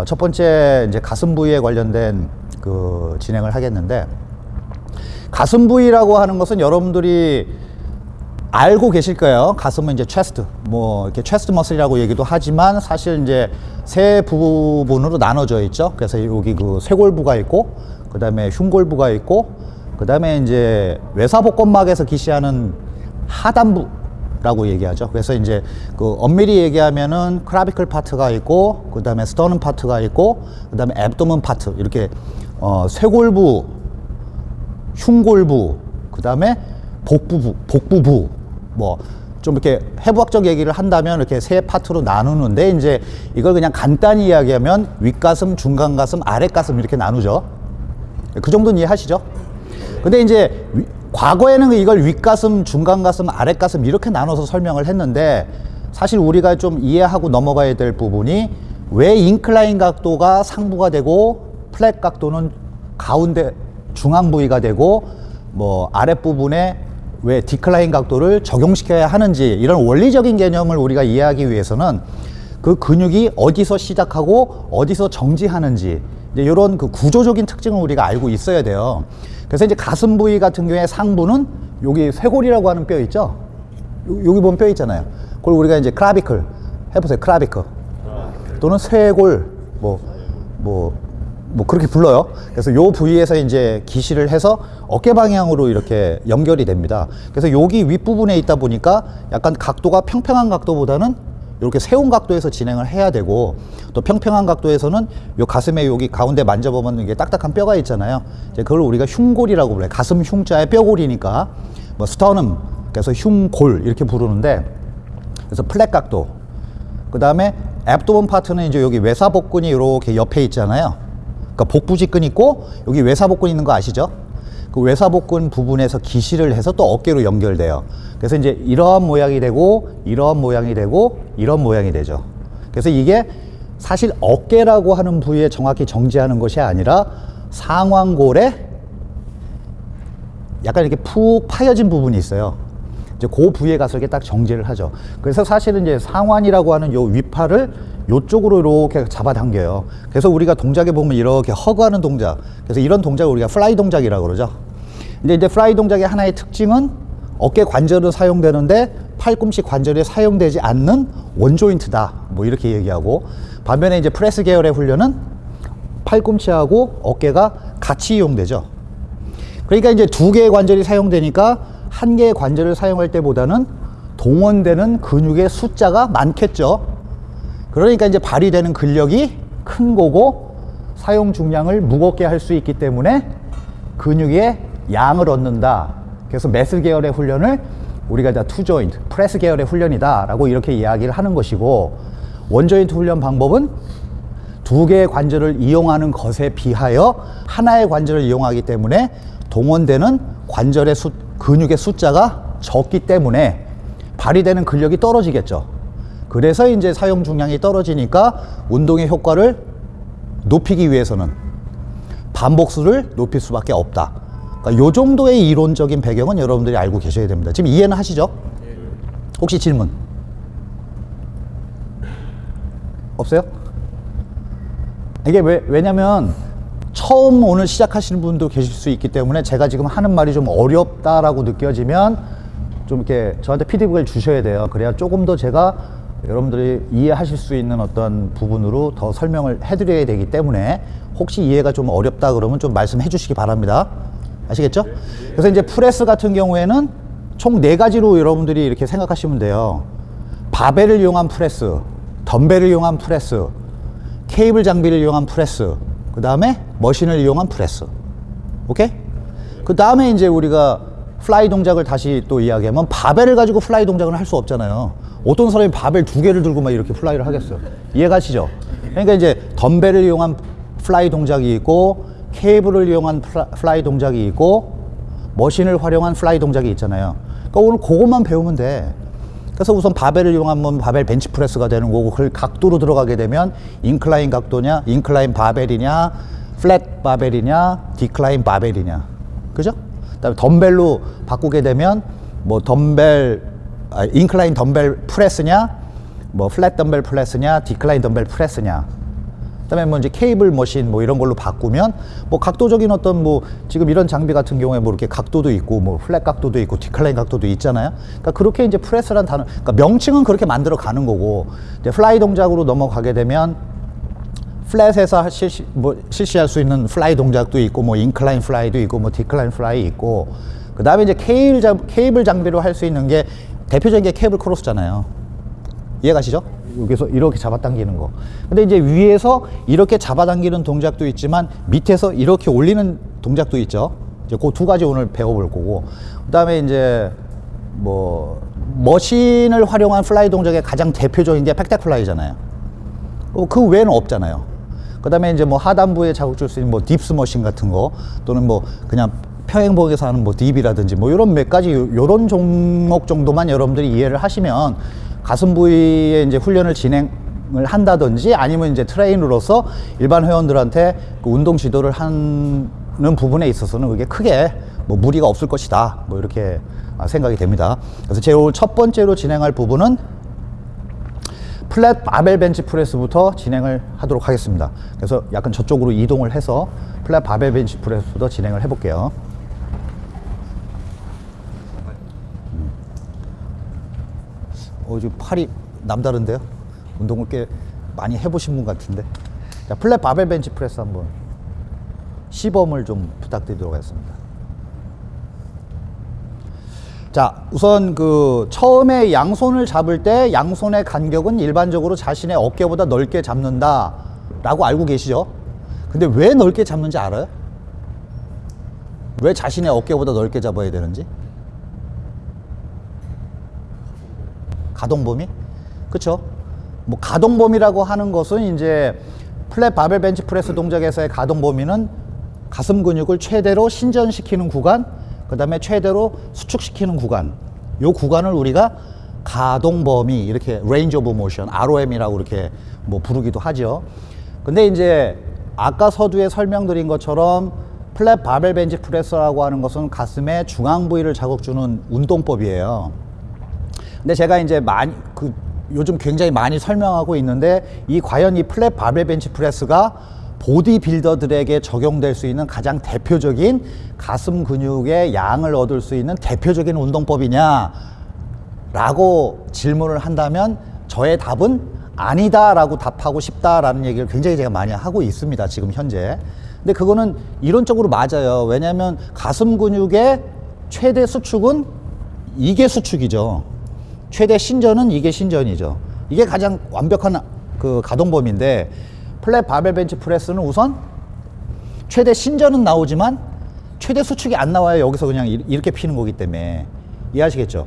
어, 첫 번째 이제 가슴 부위에 관련된 그 진행을 하겠는데 가슴 부위라고 하는 것은 여러분들이 알고 계실 거예요. 가슴은 이제 체스트, 뭐 이렇게 체스트 머슬이라고 얘기도 하지만 사실 이제 세 부분으로 나눠져 있죠. 그래서 여기 그 쇄골부가 있고, 그 다음에 흉골부가 있고, 그 다음에 이제 외사복권막에서 기시하는 하단부 라고 얘기하죠. 그래서 이제 그 엄밀히 얘기하면은 clavicle 파트가 있고, 그 다음에 sternum 파트가 있고, 그 다음에 abdomen 파트 이렇게 어, 쇄골부, 흉골부, 그 다음에 복부부, 복부부, 뭐, 좀 이렇게 해부학적 얘기를 한다면 이렇게 세 파트로 나누는데 이제 이걸 그냥 간단히 이야기하면 윗가슴, 중간가슴, 아랫가슴 이렇게 나누죠. 그 정도는 이해하시죠? 근데 이제 위- 과거에는 이걸 윗가슴, 중간가슴, 아랫가슴 이렇게 나눠서 설명을 했는데 사실 우리가 좀 이해하고 넘어가야 될 부분이 왜 incline 각도가 상부가 되고 flat 각도는 가운데 중앙 부위가 되고 뭐 아랫부분에 왜 decline 각도를 적용시켜야 하는지 이런 원리적인 개념을 우리가 이해하기 위해서는 그 근육이 어디서 시작하고 어디서 정지하는지 이제 이런 그 구조적인 특징을 우리가 알고 있어야 돼요. 그래서 이제 가슴 부위 같은 경우에 상부는 여기 쇄골이라고 하는 뼈 있죠. 요- 여기 보면 뼈 있잖아요. 그걸 우리가 이제 크라비클 해보세요. 크라비클 또는 쇄골 뭐 뭐, 뭐 그렇게 불러요. 그래서 요 부위에서 이제 기시를 해서 어깨 방향으로 이렇게 연결이 됩니다. 그래서 여기 윗부분에 있다 보니까 약간 각도가 평평한 각도보다는 이렇게 세운 각도에서 진행을 해야 되고 또 평평한 각도에서는 요 가슴에 여기 가운데 만져보면 이게 딱딱한 뼈가 있잖아요. 이제 그걸 우리가 흉골이라고 불러요. 가슴 흉자의 뼈골이니까 뭐 스터넘 그래서 흉골 이렇게 부르는데 그래서 플랫 각도 그 다음에 앱도먼 파트는 이제 여기 외사복근이 이렇게 옆에 있잖아요. 그러니까 복부직근 있고 여기 외사복근 있는 거 아시죠? 그 외사복근 부분에서 기시를 해서 또 어깨로 연결돼요. 그래서 이제 이러한 모양이 되고 이러한 모양이 되고 이런 모양이 되죠. 그래서 이게 사실 어깨라고 하는 부위에 정확히 정지하는 것이 아니라 상완골에 약간 이렇게 푹 파여진 부분이 있어요. 이제 그 부위에 가서 이렇게 딱 정지를 하죠. 그래서 사실은 이제 상완이라고 하는 요 위팔을 요쪽으로 이렇게 잡아당겨요. 그래서 우리가 동작에 보면 이렇게 hug하는 동작. 그래서 이런 동작을 우리가 fly 동작이라고 그러죠. 근데 이제 fly 동작의 하나의 특징은 어깨 관절은 사용되는데 팔꿈치 관절이 사용되지 않는 one joint다. 뭐 이렇게 얘기하고 반면에 이제 프레스 계열의 훈련은 팔꿈치하고 어깨가 같이 이용되죠. 그러니까 이제 두 개의 관절이 사용되니까 한 개의 관절을 사용할 때보다는 동원되는 근육의 숫자가 많겠죠. 그러니까 이제 발휘되는 근력이 큰 거고 사용 중량을 무겁게 할 수 있기 때문에 근육의 양을 얻는다. 그래서 mass 계열의 훈련을 우리가 다 two joint, press 계열의 훈련이다 라고 이렇게 이야기를 하는 것이고 one joint 훈련 방법은 두 개의 관절을 이용하는 것에 비하여 하나의 관절을 이용하기 때문에 동원되는 관절의 수, 근육의 숫자가 적기 때문에 발휘되는 근력이 떨어지겠죠. 그래서 이제 사용 중량이 떨어지니까 운동의 효과를 높이기 위해서는 반복수를 높일 수밖에 없다. 그러니까 요 정도의 이론적인 배경은 여러분들이 알고 계셔야 됩니다. 지금 이해는 하시죠? 혹시 질문? 없어요? 이게 왜, 왜냐면 처음 오늘 시작하시는 분도 계실 수 있기 때문에 제가 지금 하는 말이 좀 어렵다라고 느껴지면 좀 이렇게 저한테 피드백을 주셔야 돼요. 그래야 조금 더 제가 여러분들이 이해하실 수 있는 어떤 부분으로 더 설명을 해드려야 되기 때문에 혹시 이해가 좀 어렵다 그러면 좀 말씀해 주시기 바랍니다. 아시겠죠? 그래서 이제 프레스 같은 경우에는 총 네 가지로 여러분들이 이렇게 생각하시면 돼요. 바벨을 이용한 프레스, 덤벨을 이용한 프레스, 케이블 장비를 이용한 프레스, 그 다음에 machine을 이용한 프레스. 오케이? 그 다음에 이제 우리가 fly 동작을 다시 또 이야기하면 바벨을 가지고 fly 동작을 할 수 없잖아요. 어떤 사람이 바벨 두 개를 들고 막 이렇게 fly를 하겠어요. 이해가시죠? 그러니까 이제 덤벨을 이용한 fly 동작이 있고 케이블을 이용한 fl- fly 동작이 있고 machine을 활용한 fly 동작이 있잖아요. 그러니까 오늘 그것만 배우면 돼. 그래서 우선 바벨을 이용하면 바벨 벤치프레스가 되는 거고 그 각도로 들어가게 되면 incline 각도냐 incline 바벨이냐 flat 바벨이냐 decline 바벨이냐 그죠? 그다음에 덤벨로 바꾸게 되면 뭐 덤벨 아, incline 덤벨 press냐? 뭐 flat 덤벨 press냐? decline 덤벨 press냐? 그다음에 뭐 이제 케이블 machine 뭐 이런 걸로 바꾸면 뭐 각도적인 어떤 뭐 지금 이런 장비 같은 경우에 뭐 이렇게 각도도 있고 뭐 flat 각도도 있고 decline 각도도 있잖아요. 그러니까 그렇게 이제 press란 단어, 그러니까 명칭은 그렇게 만들어 가는 거고 이제 fly 동작으로 넘어가게 되면 flat에서 실시, 뭐 실시할 수 있는 fly 동작도 있고 뭐 incline fly도 있고 뭐 decline fly 있고 그 다음에 이제 케이블, 장, 케이블 장비로 할 수 있는 게 대표적인 게 케이블 cross잖아요. 이해가시죠? 여기서 이렇게 잡아당기는 거. 근데 이제 위에서 이렇게 잡아당기는 동작도 있지만 밑에서 이렇게 올리는 동작도 있죠. 이제 그 두 가지 오늘 배워볼 거고. 그 다음에 이제 뭐 machine을 활용한 fly 동작의 가장 대표적인 게 pec deck fly잖아요. 어, 그 외에는 없잖아요. 그 다음에 이제 뭐 하단부에 자극 줄수 있는 뭐 dips machine 같은 거 또는 뭐 그냥 평행봉에서 하는 뭐 dip이라든지 뭐 이런 몇 가지 요- 요런 종목 정도만 여러분들이 이해를 하시면 가슴 부위에 이제 훈련을 진행 을 한다든지 아니면 이제 트레이너로서 일반 회원들한테 그 운동 지도를 하는 부분에 있어서는 그게 크게 뭐 무리가 없을 것이다. 뭐 이렇게 아, 생각이 됩니다. 그래서 제일 오늘 첫 번째로 진행할 부분은 flat 바벨 벤치 프레스부터 진행을 하도록 하겠습니다. 그래서 약간 저쪽으로 이동을 해서 flat 바벨 벤치 프레스부터 진행을 해 볼게요. 어, 지금 팔이 남다른데요? 운동을 꽤 많이 해보신 분 같은데. 자, 플랫 바벨 벤치 프레스 한번 시범을 좀 부탁드리도록 하겠습니다. 자, 우선 그 처음에 양손을 잡을 때 양손의 간격은 일반적으로 자신의 어깨보다 넓게 잡는다 라고 알고 계시죠? 근데 왜 넓게 잡는지 알아요? 왜 자신의 어깨보다 넓게 잡아야 되는지? 가동 범위? 그쵸? 뭐 가동 범위라고 하는 것은 이제 flat 바벨 벤치 프레스 동작에서의 가동 범위는 가슴 근육을 최대로 신전시키는 구간, 그 다음에 최대로 수축시키는 구간. 요 구간을 우리가 가동 범위 이렇게 range of motion, ROM이라고 이렇게 뭐 부르기도 하죠. 근데 이제 아까 서두에 설명드린 것처럼 flat 바벨 벤치 프레스라고 하는 것은 가슴의 중앙 부위를 자극 주는 운동법이에요. 근데 제가 이제 많이 그 요즘 굉장히 많이 설명하고 있는데 이 과연 이 플랫 바벨 벤치 프레스가 보디 빌더들에게 적용될 수 있는 가장 대표적인 가슴 근육의 양을 얻을 수 있는 대표적인 운동법이냐 라고 질문을 한다면 저의 답은 아니다 라고 답하고 싶다라는 얘기를 굉장히 제가 많이 하고 있습니다. 지금 현재. 근데 그거는 이론적으로 맞아요. 왜냐하면 가슴 근육의 최대 수축은 이게 수축이죠. 최대 신전은 이게 신전이죠. 이게 가장 완벽한 그 가동범위인데 플랫 바벨 벤치 프레스는 우선 최대 신전은 나오지만 최대 수축이 안 나와요. 여기서 그냥 이- 이렇게 피는 거기 때문에 이해하시겠죠?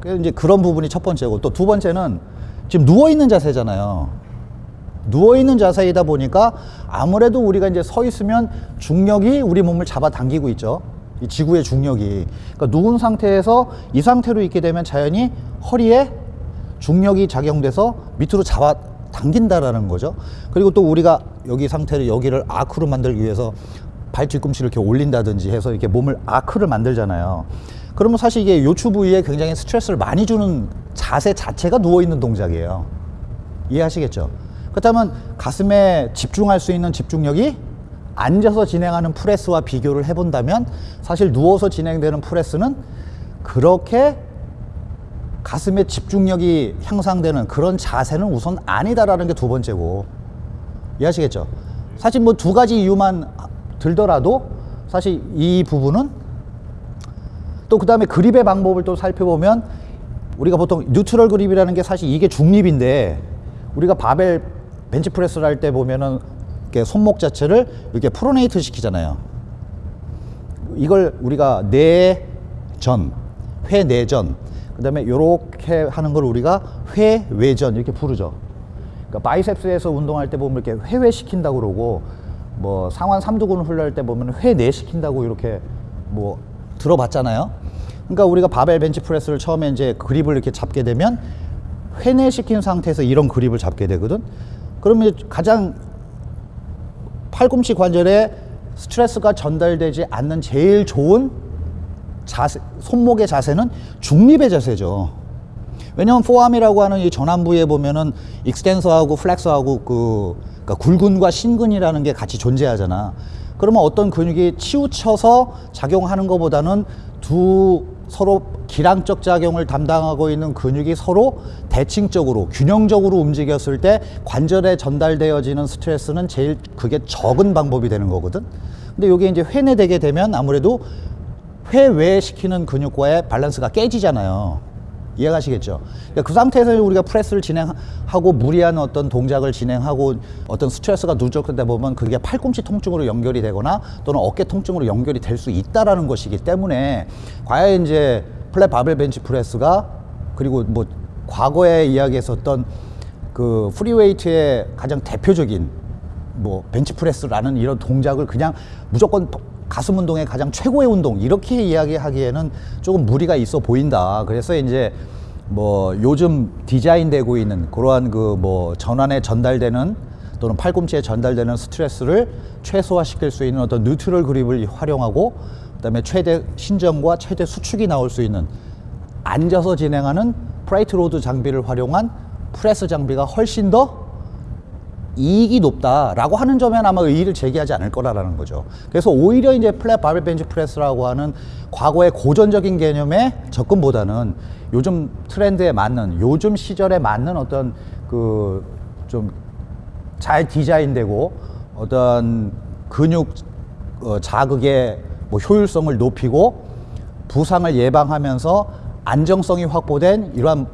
그래서 이제 그런 부분이 첫 번째고 또 두 번째는 지금 누워 있는 자세잖아요. 누워 있는 자세이다 보니까 아무래도 우리가 이제 서 있으면 중력이 우리 몸을 잡아 당기고 있죠. 이 지구의 중력이. 그러니까 누운 상태에서 이 상태로 있게 되면 자연히 허리에 중력이 작용돼서 밑으로 잡아 당긴다라는 거죠. 그리고 또 우리가 여기 상태를 여기를 아크로 만들기 위해서 발 뒤꿈치를 이렇게 올린다든지 해서 이렇게 몸을 아크를 만들잖아요. 그러면 사실 이게 요추 부위에 굉장히 스트레스를 많이 주는 자세 자체가 누워 있는 동작이에요. 이해하시겠죠? 그렇다면 가슴에 집중할 수 있는 집중력이 앉아서 진행하는 프레스와 비교를 해본다면 사실 누워서 진행되는 프레스는 그렇게 가슴에 집중력이 향상되는 그런 자세는 우선 아니다라는 게 두 번째고 이해하시겠죠? 사실 뭐 두 가지 이유만 들더라도 사실 이 부분은 또 그 다음에 그립의 방법을 또 살펴보면 우리가 보통 neutral 그립이라는 게 사실 이게 중립인데 우리가 바벨 벤치 프레스를 할 때 보면은 이렇게 손목 자체를 이렇게 pronate 시키잖아요. 이걸 우리가 내전, 회내전, 그 다음에 이렇게 하는 걸 우리가 회외전 이렇게 부르죠. 그러니까 biceps에서 운동할 때 보면 이렇게 회외시킨다고 그러고 뭐 상완 삼두근 훈련할 때 보면 회내시킨다고 이렇게 뭐 들어봤잖아요. 그러니까 우리가 바벨 벤치 프레스를 처음에 이제 그립을 이렇게 잡게 되면 회내시킨 상태에서 이런 그립을 잡게 되거든. 그러면 가장 팔꿈치 관절에 스트레스가 전달되지 않는 제일 좋은 자세, 손목의 자세는 중립의 자세죠. 왜냐면 forearm이라고 하는 이 전완부에 보면은 extensor하고 flexor하고 그 그러니까 굴근과 신근이라는 게 같이 존재하잖아. 그러면 어떤 근육이 치우쳐서 작용하는 것보다는 두 서로 기량적 작용을 담당하고 있는 근육이 서로 대칭적으로 균형적으로 움직였을 때 관절에 전달되어지는 스트레스는 제일 그게 적은 방법이 되는 거거든. 근데 이게 이제 회내되게 되면 아무래도 회외 시키는 근육과의 밸런스가 깨지잖아요. 이해가시겠죠? 그러니까 그 상태에서 우리가 프레스를 진행하고 무리한 어떤 동작을 진행하고 어떤 스트레스가 누적되다 보면 그게 팔꿈치 통증으로 연결이 되거나 또는 어깨 통증으로 연결이 될 수 있다라는 것이기 때문에 과연 이제 flat 바벨 벤치 프레스가 그리고 뭐 과거에 이야기했었던 그 free weight의 가장 대표적인 뭐 벤치프레스라는 이런 동작을 그냥 무조건 가슴 운동의 가장 최고의 운동 이렇게 이야기하기에는 조금 무리가 있어 보인다. 그래서 이제 뭐 요즘 디자인되고 있는 그러한 그 뭐 전완에 전달되는 또는 팔꿈치에 전달되는 스트레스를 최소화시킬 수 있는 어떤 neutral 그립을 활용하고 그다음에 최대 신전과 최대 수축이 나올 수 있는 앉아서 진행하는 plate load 장비를 활용한 프레스 장비가 훨씬 더 이익이 높다라고 하는 점에는 아마 이의를 제기하지 않을 거라는 거죠. 그래서 오히려 이제 flat 바벨 벤치 프레스라고 하는 과거의 고전적인 개념의 접근보다는 요즘 트렌드에 맞는 요즘 시절에 맞는 어떤 그 좀 잘 디자인되고 어떤 근육 어, 자극의 뭐 효율성을 높이고 부상을 예방하면서 안정성이 확보된 이러한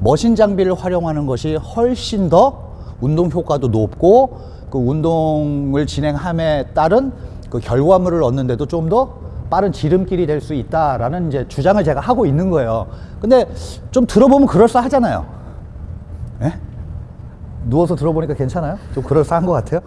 머신 장비를 활용하는 것이 훨씬 더 운동 효과도 높고 그 운동을 진행함에 따른 그 결과물을 얻는데도 좀 더 빠른 지름길이 될 수 있다라는 이제 주장을 제가 하고 있는 거예요. 근데 좀 들어보면 그럴싸하잖아요. 예? 누워서 들어보니까 괜찮아요? 좀 그럴싸한 것 같아요.